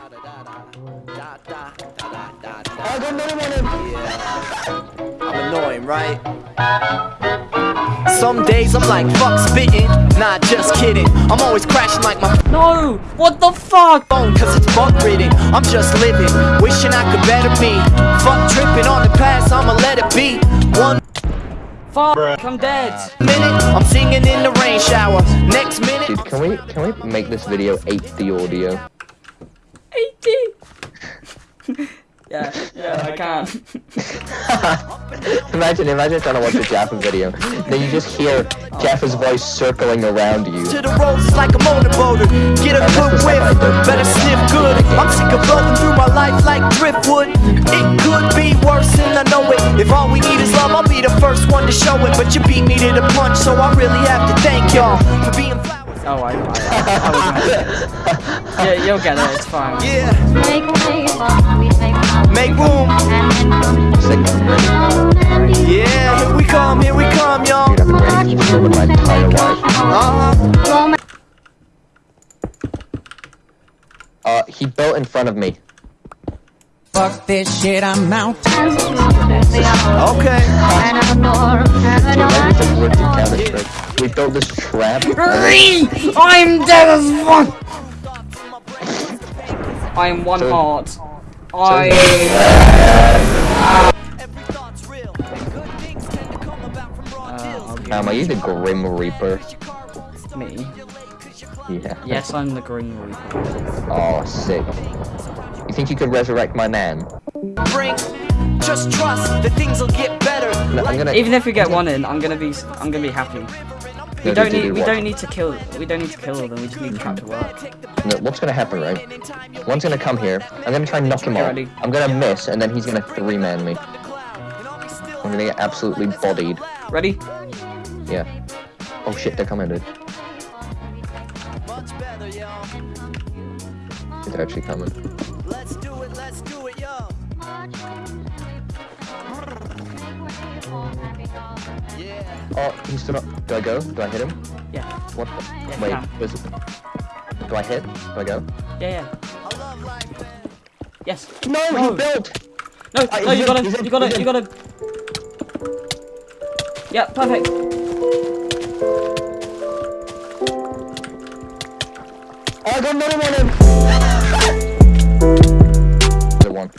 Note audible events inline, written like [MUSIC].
I got another one in. I'm annoying, right? Some days I'm like, fuck spitting. Nah, just kidding. I'm always crashing like my No! What the fuck? phone, cause it's bug ridden. I'm just living, wishing I could better me. Fuck tripping on the past, I'ma let it be. One Fuck, I'm dead. minute, I'm singing in the rain shower. Next minute, Dude, can we can we make this video 8D audio? Yeah, [LAUGHS] yeah, I can't. Um, [LAUGHS] imagine, imagine trying to watch a Jaffa video. Then you just hear oh, Jaffa's voice circling around you. to the roads like a motorboater. Get a good whiff, better sniff good. I'm sick of blowing through my life like driftwood. It could be worse, and I know it. If all we need is love, I'll be the first one to show it. But you beat me to the punch, so I really have to thank y'all for being flowers. Oh, I, I, I was [LAUGHS] Yeah, you'll get it, it's fine. Yeah, make room. Yeah, here we come, here we come, y'all. I've been ready to kill my entire life. Uh huh. He built in front of me. Fuck this shit, I'm out. Okay. Dude, maybe just worked in Counter Strike. We built this trap. I'm dead as fuck! I am one heart. I. Every thought's real. Good things tend to come about from raw deals. Um, are you the Grim Reaper? Me? Yeah. Yes, I'm the Grim Reaper. Oh, sick. You think you could resurrect my man? Bring, just trust that things will get better. No, I'm gonna. Even if we get one in, I'm gonna be, I'm gonna be happy. We don't need, we don't need to kill, we don't need to kill them. We just need the trap to work. No, what's gonna happen, right? One's gonna come here. I'm gonna try and knock him Get off. I'm gonna miss, and then he's gonna three-man me. I'm gonna get absolutely bodied. Ready? Yeah. Oh shit, they're coming, dude. Much better, y'all. They're actually coming. Let's do it, let's do it, yo. Oh, he stood up. Do I go? Do I hit him? Yeah. What? The? Yeah, Wait, yeah. where's it? Do I hit? Do I go? Yeah, yeah. I love life. Yes. No, No. he built. No, Uh, no, you gotta, he's in, you gotta, he's in. you gotta. Yeah, perfect. Oh, I got another one in. The [LAUGHS] one.